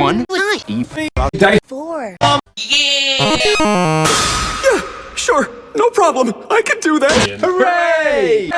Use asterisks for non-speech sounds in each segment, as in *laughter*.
One. Four. Yeah, sure. No problem. I can do that. Hooray!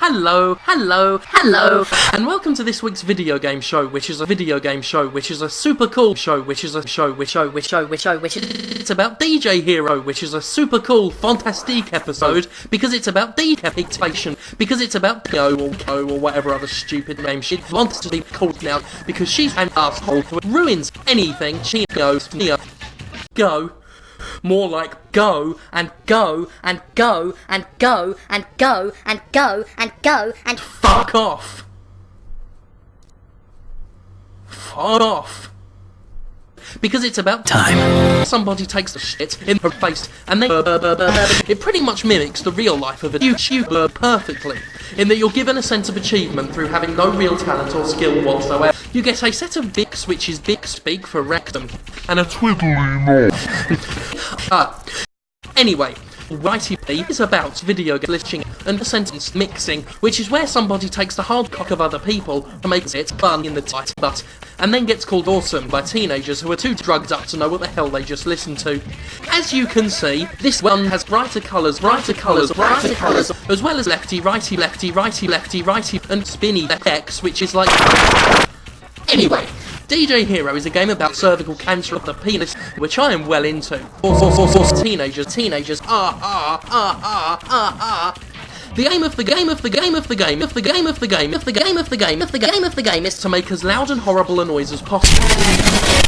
Hello, hello, hello, and welcome to this week's video game show, which is a video game show, which is a super cool show, which is a show, which show, which show, which show, which it's about DJ Hero, which is a super cool, fantastic episode, because it's about decapitation, because it's about Go or Co or whatever other stupid name she wants to be called now, because she's an asshole who ruins anything she goes near. Go. More like go and go and go and go and go and go and go and fuck off. Fuck off. Because it's about time. Somebody takes the shit in her face and they it pretty much mimics the real life of a YouTuber perfectly. In that you're given a sense of achievement through having no real talent or skill whatsoever. You get a set of bics which is bic speak for rectum and a twiddly knob. *laughs* Ah. Anyway, Righty is about video glitching and sentence mixing, which is where somebody takes the hard cock of other people and makes it fun in the tight butt, and then gets called awesome by teenagers who are too drugged up to know what the hell they just listened to. As you can see, this one has brighter colours, brighter colours, brighter colours, as well as lefty, righty, lefty, righty, lefty, righty, and spinny X, which is like... Anyway, DJ Hero is a game about cervical cancer of the penis, which I am well into. Teenagers, teenagers, ah, ah, ah, ah, ah, ah. The aim of the game of the game of the game of the game of the game of the game of the game of the game of the game is to make as loud and horrible a noise as possible.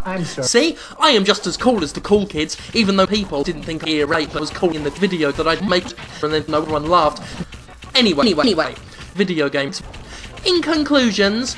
I'm sorry. See, I am just as cool as the cool kids, even though people didn't think ear rape was cool in the video that I'd make, and then no one laughed. Anyway, anyway, anyway, video games. In conclusions,